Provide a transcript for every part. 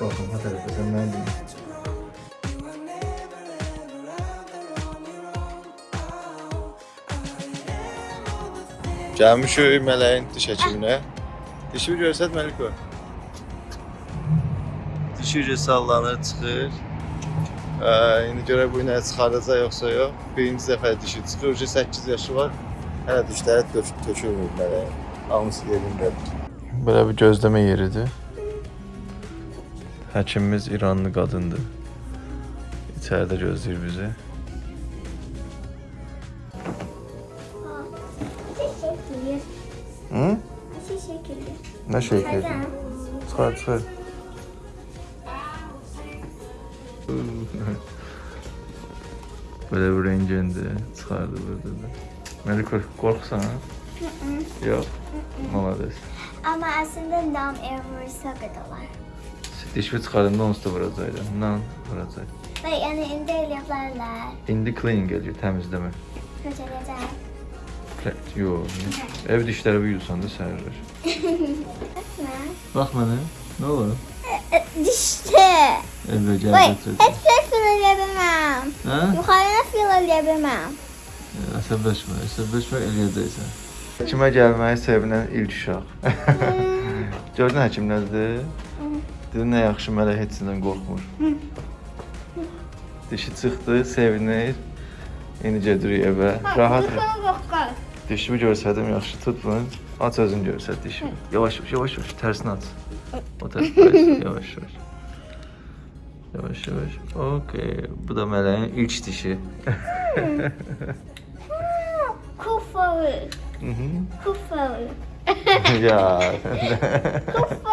Baxın, ha tərəfə sən mən deyim. Gəlmişik mələyin diş həkiminə. Dişi görsət Məliko. Dişi ucu sallanır, çıxır. Ə, indi görək bu ilə çıxardacaq yoxsa yox. Birinci dəfə dişi çıxır, ucu 8 yaşı var. Hələ dişləri tök tökülmür mələyin. Hamısı yerindədir. Belə bir gözləmə yeridir. Həkimimiz İranlı qadındır. İçəridə gözləyir bizi. Hı? Nə? Neden? Çıxar, çıxar. Belə bir rengindi, çıxardı burada da. Məlik qorxsan? ha? Yox. Malades. Ama aslında dam vursa kadar. Dişimi çıxardığımda onsuz da vuracaqdım. Nan vuracaq. Ve yani indi yaparlar. İndi cleaning gəlir, təmizləmə. Neden? Yox. Ev dişləri yuyursan da sərirlər. Bax mənə. Nə olur? Dişte. Evə gəl götür. hiçbir fil yapamam. Hə? Yukarıda fil yapamam. Əsəbləşmə, əsəbləşmə eləyəcəksən. Həkimə gəlməyi sevinən ilk uşaq. Gördün həkim nədir? Dedi nə yaxşı mələk heçindən qorxmur. Dişi çıxdı, sevinir. İndi gedirik evə. Rahat. korkar. Dişimi görsədim yaxşı tut bunu. Aç özün görsət dişimi. Yavaş yavaş yavaş yavaş tərsini aç. O tərəf yavaş yavaş. Yavaş yavaş. Okay. Bu da mələyin ilk dişi. Kufalı. Hı hı. Kufalı. ya. Kufalı.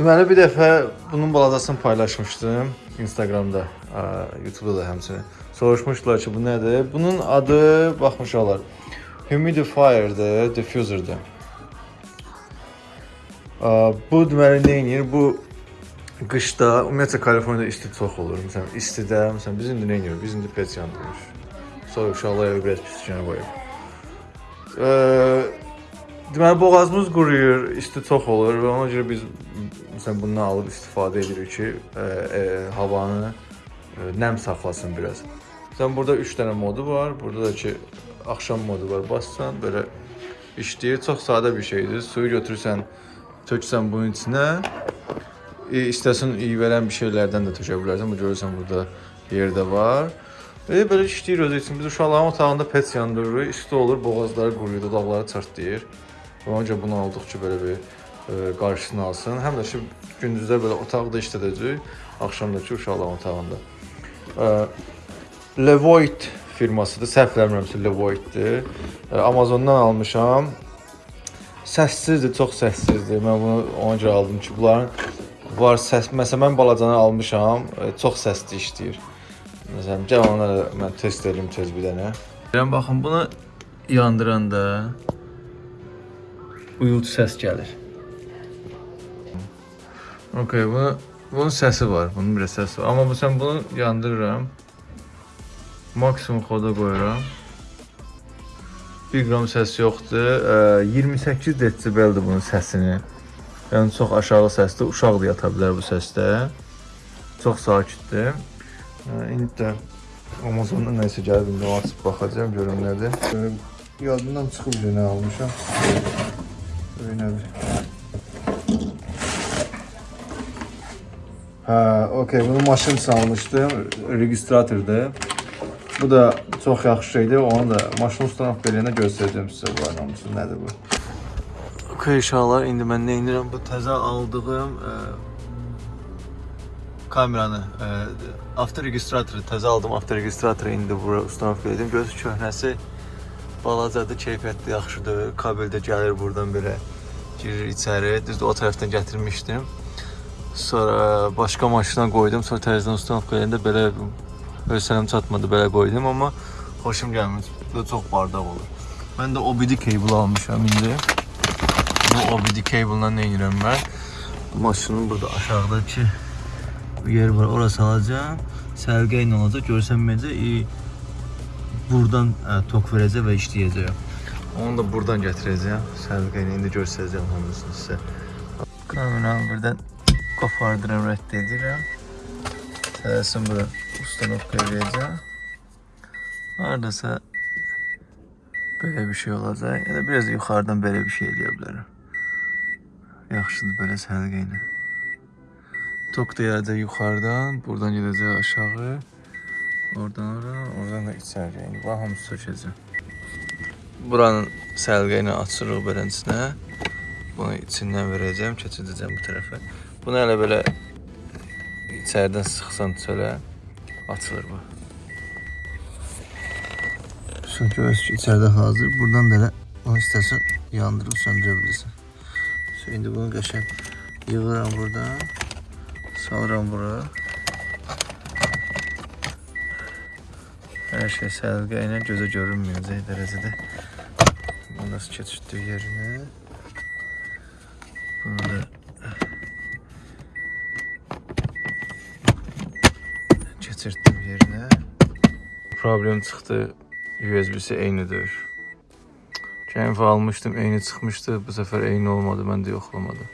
Deməli bir dəfə bunun baladasını paylaşmışdım Instagramda, YouTube-da da həmçinin. Soruşmuşdular ki, bu nədir? Bunun adı baxmışlar. Humidifierdir, diffuserdir. Ə, Bu deməli nə edir? Bu qışda, ümumiyyətlə Kaliforniyada isti çox olur. Məsələn, istidə, məsələn biz indi nə edirik? Biz indi pet yandırırıq. Uşaqlar evə biraz pisliklə qoyub. Ə, Deməli boğazımız quruyur, isti çox olur və ona görə biz məsələn bundan alıb istifadə edirik ki, e, e, havanı e, nəm saxlasın biraz. Sən burada 3 dənə modu var. Burada da ki axşam modu var. Bassan belə işləyir. Çox sadə bir şeydir. Suyu götürürsən, töksən bunun içinə. E, istəsən iyi verən bir şeylərdən də tökə bilərsən. Bu görürsən burada yerdə var. Və belə işləyir özü üçün. Biz uşaqların otağında pet yandırırıq. İsti olur, boğazları quruyur, dodaqları çartlayır. Və Onca bunu aldıqca belə bir e, qarşısını alsın. Həm də ki gündüzlər belə otaqda işlədəcək, axşam da ki uşaqların otağında. E, Levoit firmasıdır. Səhv eləmirəmsə Levoitdir. E, Amazondan almışam. Səssizdir, çox səssizdir. Mən bunu ona görə aldım ki, bunların var səs. Məsələn mən balacanı almışam, çox səsli işləyir. Məsələn, gəl ona mən test edim tez bir dənə. Gəlin baxın bunu yandıranda uyultu səs gəlir. Okay, bunu bunun səsi var. Bunun bir səsi var. Amma bu sən bunu yandırıram. Maksimum xoda qoyuram. 1 qram səs yoxdur. Ə, 28 desibeldir bunun səsini. Yəni çox aşağı səsdir. Uşaq da yata bilər bu səsdə. Çox sakitdir. İndi də Amazondan nəsə gəlib indi açıb baxacağam görüm nədir. Yadımdan çıxıb yenə almışam. Öynədir. Hə, okey, bunu maşın üçün almışdım, registratordur. Bu da çox yaxşı şeydir. Onu da maşın ustana beləyəndə göstərəcəm sizə bu anlamısı nədir bu. Okey uşaqlar, indi mən nə edirəm? Bu təzə aldığım ə, kameranı, e, avtoregistratoru təzə aldım. Avtoregistratoru indi bura ustanovka edim. Göz köhnəsi balacadır, keyfiyyətli yaxşıdır. Kabel də gəlir buradan belə girir içəri. Düzdür o tərəfdən gətirmişdim. Sonra başqa maşına qoydum. Sonra təzədən ustanovka edəndə belə hövsələm çatmadı, belə qoydum, amma xoşum gəlmir. Burada çox bardaq olur. Mən də OBD cable almışam indi. Bu OBD cable-la nə edirəm mən? Maşının burada aşağıdakı yer var. Orası alacağım. Sərgə ilə olacaq. Görsənməyəcək. E, buradan ə, tok verəcək və işləyəcək. Onu da buradan gətirəcəm. Sərgə ilə indi göstərəcəm hamısını sizə. Kameranı buradan qopardıram, rədd edirəm. Tələsin bura ustanovka edəcəm. Hardasa belə bir şey olacaq. Ya da biraz da yuxarıdan belə bir şey eləyə bilərəm. Yaxşıdır belə sərgə ilə. Tok da gələcək yuxarıdan, buradan gedəcək aşağı. Oradan ora, oradan da içəri. Yəni bax hamısı sökəcəm. Buranın səlqə ilə açırıq beləsinə. Bunu içindən verəcəm, keçirdəcəm bu tərəfə. Bunu elə belə içəridən sıxsan çölə açılır bu. Söküyoruz ki içeride hazır. Buradan da elə onu istəsən yandırıb söndürə bilirsən. So, indi bunu qəşəng yığıram buradan. Salıram bura. Hər şey səlqə ilə gözə görünməyəcək dərəcədə. Bunu nasıl keçirtdik yerinə. Bunu da keçirtdim yerinə. Problem çıxdı. USB-si eynidir. Defa almıştım, eyni çıxmışdı. Bu sefer eyni olmadı, mən də yoxlamadım.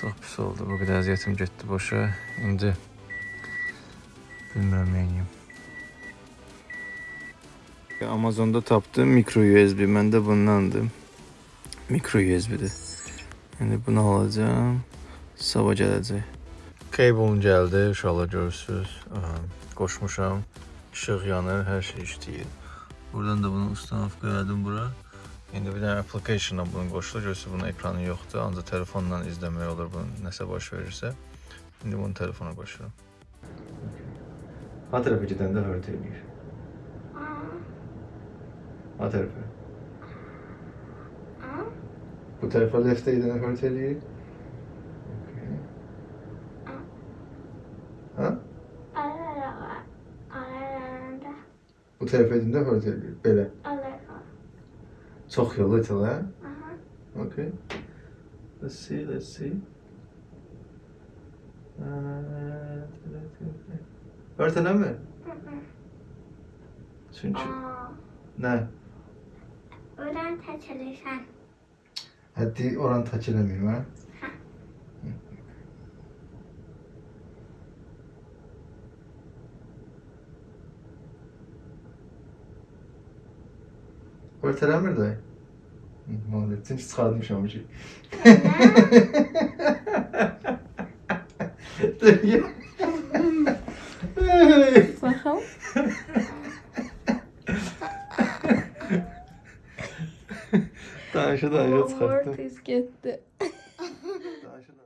Çox pis oldu. Bu qədər əziyyətim getdi boşa. İndi bilmirəm neyniyim. Amazonda tapdım micro USB. Məndə bundandır. Micro USB-dir. İndi bunu alacağım. Sabah gələcək. Cable'um gəldi, uşaqlar görürsüz. Qoşmuşam. İşıq yanır, hər şey işləyir. Buradan da bunu ustanovka elədim bura. İndi bir dənə application-la bunu qoşulur. Görürsüz bunun ekranı yoxdur. Ancaq telefonla izləmək olur bunu nəsə baş verirsə. İndi bunu telefona qoşuram. Ha tərəfə gedəndə hört eləyir. Ha tərəfə. Bu tərəfə leftə gedəndə hört eləyir. Okay. Ha? Aralarında Bu tərəfə gedəndə hört eləyir. Belə. alır. Çox yolu itil, hə? Aha. Okay. Let's see, let's see. Örtələmir? Çünki Aa, nə? Oran taçeleşen. Hadi oran taçelemeyim ha. Böyle telemir de. Mahalletin çıkarmış amcı. Dur ya.